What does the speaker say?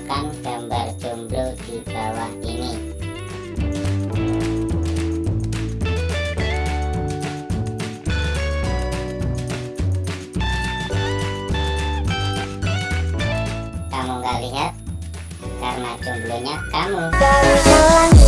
tekan gambar jomblo di bawah ini. Kamu gak lihat karena jomblonya kamu.